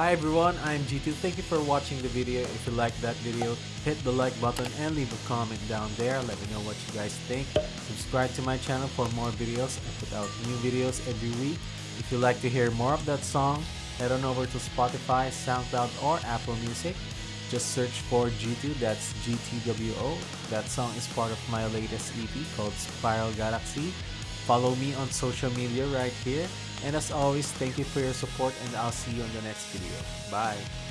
Hi everyone, I'm G2. Thank you for watching the video. If you liked that video, hit the like button and leave a comment down there. Let me know what you guys think. Subscribe to my channel for more videos. I put out new videos every week. If you'd like to hear more of that song, head on over to Spotify, SoundCloud, or Apple Music. Just search for G2, that's GTWO. That song is part of my latest EP called Spiral Galaxy. Follow me on social media right here. And as always, thank you for your support and I'll see you on the next video. Bye!